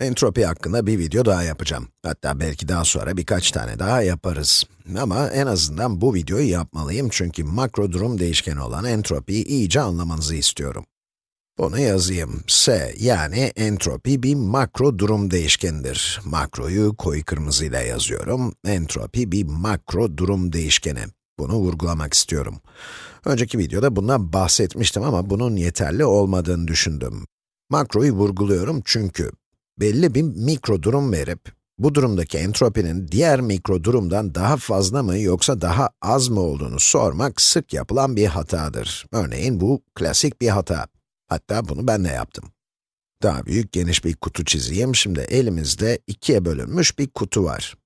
Entropi hakkında bir video daha yapacağım. Hatta belki daha sonra birkaç tane daha yaparız. Ama en azından bu videoyu yapmalıyım çünkü makro durum değişkeni olan entropiyi iyice anlamanızı istiyorum. Bunu yazayım. S yani entropi bir makro durum değişkenidir. Makroyu koyu kırmızıyla yazıyorum. Entropi bir makro durum değişkeni. Bunu vurgulamak istiyorum. Önceki videoda bundan bahsetmiştim ama bunun yeterli olmadığını düşündüm. Makroyu vurguluyorum çünkü belli bir mikro durum verip, bu durumdaki entropinin diğer mikro durumdan daha fazla mı yoksa daha az mı olduğunu sormak sık yapılan bir hatadır. Örneğin bu klasik bir hata. Hatta bunu ben de yaptım. Daha büyük, geniş bir kutu çizeyim. Şimdi elimizde ikiye bölünmüş bir kutu var.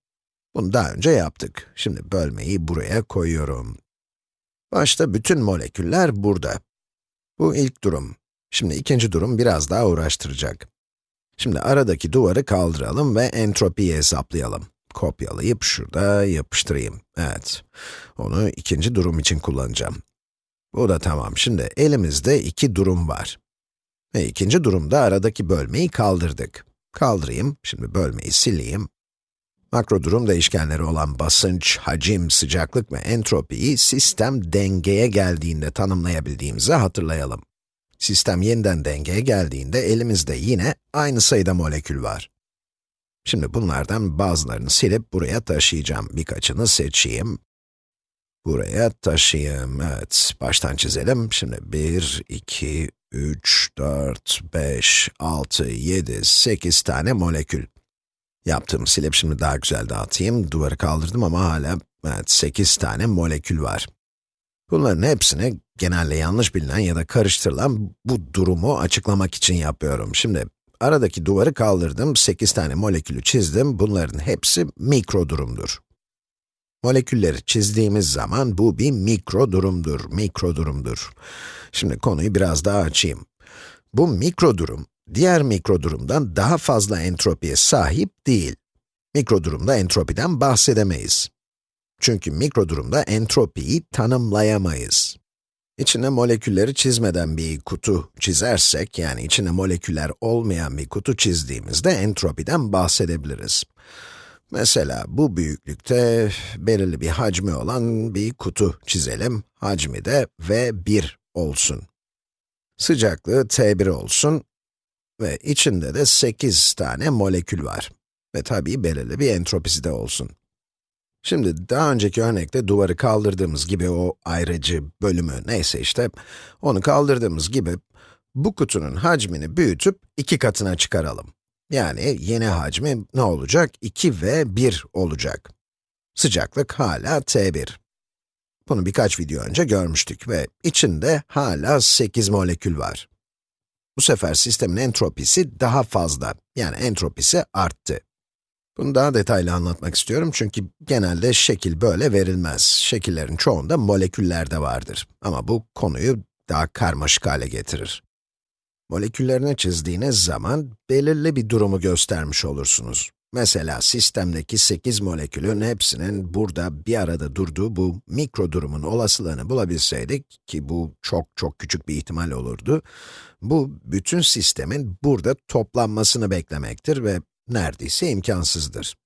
Bunu daha önce yaptık. Şimdi bölmeyi buraya koyuyorum. Başta bütün moleküller burada. Bu ilk durum. Şimdi ikinci durum biraz daha uğraştıracak. Şimdi aradaki duvarı kaldıralım ve entropiyi hesaplayalım. Kopyalayıp şurada yapıştırayım. Evet, onu ikinci durum için kullanacağım. Bu da tamam. Şimdi elimizde iki durum var. Ve ikinci durumda aradaki bölmeyi kaldırdık. Kaldırayım, şimdi bölmeyi sileyim. Makro durum değişkenleri olan basınç, hacim, sıcaklık ve entropiyi sistem dengeye geldiğinde tanımlayabildiğimizi hatırlayalım. Sistem yeniden dengeye geldiğinde elimizde yine aynı sayıda molekül var. Şimdi bunlardan bazılarını silip buraya taşıyacağım. Birkaçını seçeyim. Buraya taşıyayım. Evet, baştan çizelim. Şimdi 1, 2, 3, 4, 5, 6, 7, 8 tane molekül. Yaptığım silip şimdi daha güzel dağıtayım. Duvarı kaldırdım ama hala evet, 8 tane molekül var. Bunların hepsini genelde yanlış bilinen ya da karıştırılan bu durumu açıklamak için yapıyorum. Şimdi aradaki duvarı kaldırdım, 8 tane molekülü çizdim. Bunların hepsi mikro durumdur. Molekülleri çizdiğimiz zaman bu bir mikro durumdur, mikro durumdur. Şimdi konuyu biraz daha açayım. Bu mikro durum, diğer mikro durumdan daha fazla entropiye sahip değil. Mikro durumda entropiden bahsedemeyiz. Çünkü mikro durumda entropiyi tanımlayamayız. İçine molekülleri çizmeden bir kutu çizersek, yani içine moleküller olmayan bir kutu çizdiğimizde entropiden bahsedebiliriz. Mesela bu büyüklükte belirli bir hacmi olan bir kutu çizelim. Hacmi de V1 olsun. Sıcaklığı T1 olsun ve içinde de 8 tane molekül var. Ve tabii belirli bir entropisi de olsun. Şimdi daha önceki örnekte duvarı kaldırdığımız gibi o ayrıcı bölümü neyse işte, onu kaldırdığımız gibi bu kutunun hacmini büyütüp iki katına çıkaralım. Yani yeni hacmi ne olacak? 2 ve 1 olacak. Sıcaklık hala T1. Bunu birkaç video önce görmüştük ve içinde hala 8 molekül var. Bu sefer sistemin entropisi daha fazla, yani entropisi arttı. Bunu daha detaylı anlatmak istiyorum çünkü genelde şekil böyle verilmez. Şekillerin çoğunda moleküller de vardır. Ama bu konuyu daha karmaşık hale getirir. Moleküllerini çizdiğiniz zaman belirli bir durumu göstermiş olursunuz. Mesela sistemdeki 8 molekülün hepsinin burada bir arada durduğu bu mikro durumun olasılığını bulabilseydik, ki bu çok çok küçük bir ihtimal olurdu, bu bütün sistemin burada toplanmasını beklemektir ve neredeyse imkansızdır.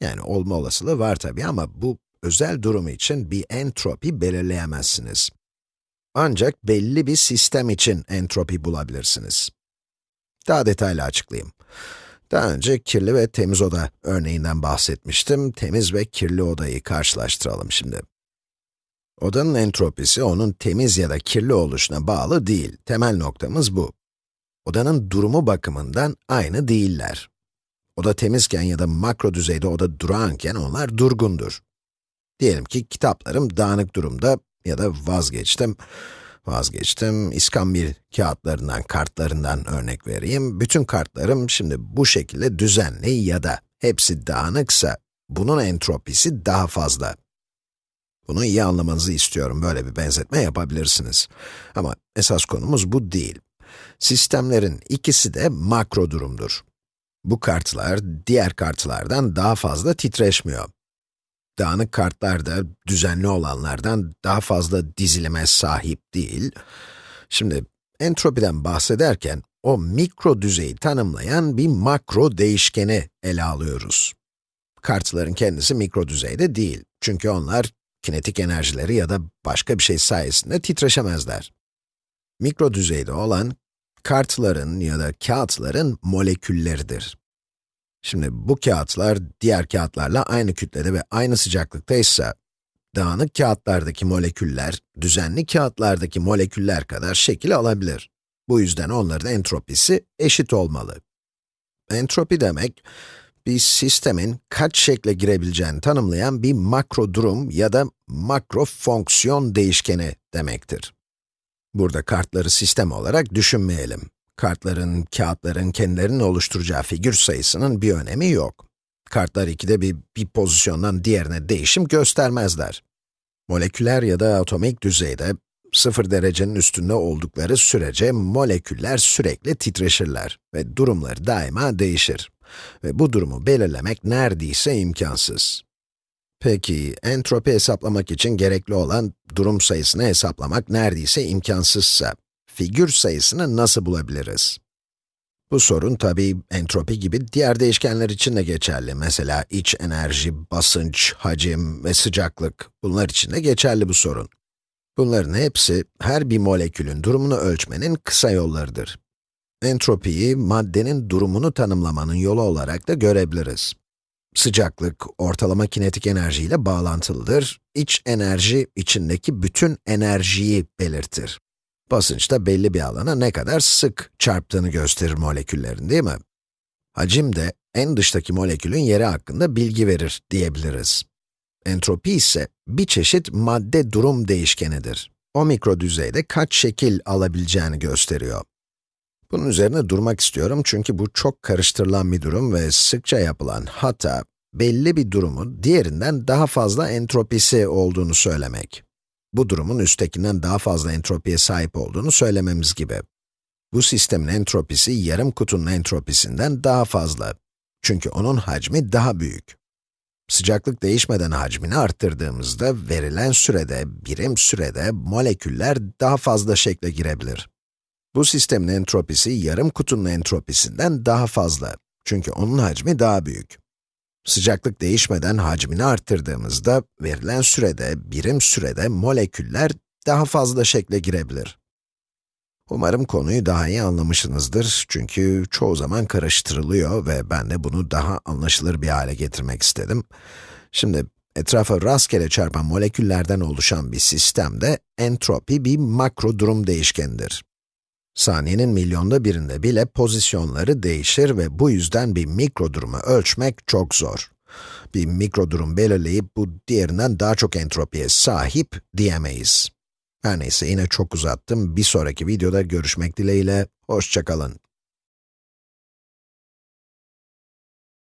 Yani olma olasılığı var tabii ama bu özel durumu için bir entropi belirleyemezsiniz. Ancak belli bir sistem için entropi bulabilirsiniz. Daha detaylı açıklayayım. Daha önce kirli ve temiz oda örneğinden bahsetmiştim. Temiz ve kirli odayı karşılaştıralım şimdi. Odanın entropisi onun temiz ya da kirli oluşuna bağlı değil. Temel noktamız bu. Odanın durumu bakımından aynı değiller. Oda temizken ya da makro düzeyde oda durağanken onlar durgundur. Diyelim ki kitaplarım dağınık durumda ya da vazgeçtim. Vazgeçtim. İskambil kağıtlarından, kartlarından örnek vereyim. Bütün kartlarım şimdi bu şekilde düzenli ya da hepsi dağınıksa, bunun entropisi daha fazla. Bunu iyi anlamanızı istiyorum. Böyle bir benzetme yapabilirsiniz. Ama esas konumuz bu değil. Sistemlerin ikisi de makro durumdur. Bu kartlar, diğer kartlardan daha fazla titreşmiyor. Dağınık kartlar da düzenli olanlardan daha fazla dizilime sahip değil. Şimdi, entropiden bahsederken, o mikro düzeyi tanımlayan bir makro değişkeni ele alıyoruz. Kartların kendisi mikro düzeyde değil. Çünkü onlar kinetik enerjileri ya da başka bir şey sayesinde titreşemezler. Mikro düzeyde olan, kartların ya da kağıtların molekülleridir. Şimdi bu kağıtlar diğer kağıtlarla aynı kütlede ve aynı sıcaklıkta ise, dağınık kağıtlardaki moleküller, düzenli kağıtlardaki moleküller kadar şekil alabilir. Bu yüzden onların entropisi eşit olmalı. Entropi demek, bir sistemin kaç şekle girebileceğini tanımlayan bir makro durum ya da makro fonksiyon değişkeni demektir. Burada kartları sistem olarak düşünmeyelim. Kartların, kağıtların kendilerinin oluşturacağı figür sayısının bir önemi yok. Kartlar ikide bir, bir pozisyondan diğerine değişim göstermezler. Moleküler ya da atomik düzeyde, sıfır derecenin üstünde oldukları sürece moleküller sürekli titreşirler ve durumları daima değişir. Ve bu durumu belirlemek neredeyse imkansız. Peki, entropi hesaplamak için gerekli olan durum sayısını hesaplamak neredeyse imkansızsa, figür sayısını nasıl bulabiliriz? Bu sorun tabii entropi gibi diğer değişkenler için de geçerli. Mesela iç enerji, basınç, hacim ve sıcaklık. Bunlar için de geçerli bu sorun. Bunların hepsi her bir molekülün durumunu ölçmenin kısa yollarıdır. Entropiyi maddenin durumunu tanımlamanın yolu olarak da görebiliriz. Sıcaklık, ortalama kinetik enerji ile bağlantılıdır. İç enerji, içindeki bütün enerjiyi belirtir. Basınç da belli bir alana ne kadar sık çarptığını gösterir moleküllerin, değil mi? Hacim de en dıştaki molekülün yeri hakkında bilgi verir diyebiliriz. Entropi ise bir çeşit madde durum değişkenidir. O mikro düzeyde kaç şekil alabileceğini gösteriyor. Bunun üzerine durmak istiyorum çünkü bu çok karıştırılan bir durum ve sıkça yapılan hata, belli bir durumun diğerinden daha fazla entropisi olduğunu söylemek. Bu durumun üsttekinden daha fazla entropiye sahip olduğunu söylememiz gibi. Bu sistemin entropisi yarım kutunun entropisinden daha fazla. Çünkü onun hacmi daha büyük. Sıcaklık değişmeden hacmini arttırdığımızda verilen sürede, birim sürede moleküller daha fazla şekle girebilir. Bu sistemin entropisi yarım kutunun entropisinden daha fazla. Çünkü onun hacmi daha büyük. Sıcaklık değişmeden hacmini arttırdığımızda, verilen sürede, birim sürede moleküller daha fazla şekle girebilir. Umarım konuyu daha iyi anlamışsınızdır çünkü çoğu zaman karıştırılıyor ve ben de bunu daha anlaşılır bir hale getirmek istedim. Şimdi, etrafa rastgele çarpan moleküllerden oluşan bir sistemde entropi bir makro durum değişkenidir. Saniyenin milyonda birinde bile pozisyonları değişir ve bu yüzden bir mikro durumu ölçmek çok zor. Bir mikro durum belirleyip bu diğerinden daha çok entropiye sahip diyemeyiz. Her neyse yine çok uzattım. Bir sonraki videoda görüşmek dileğiyle. Hoşçakalın.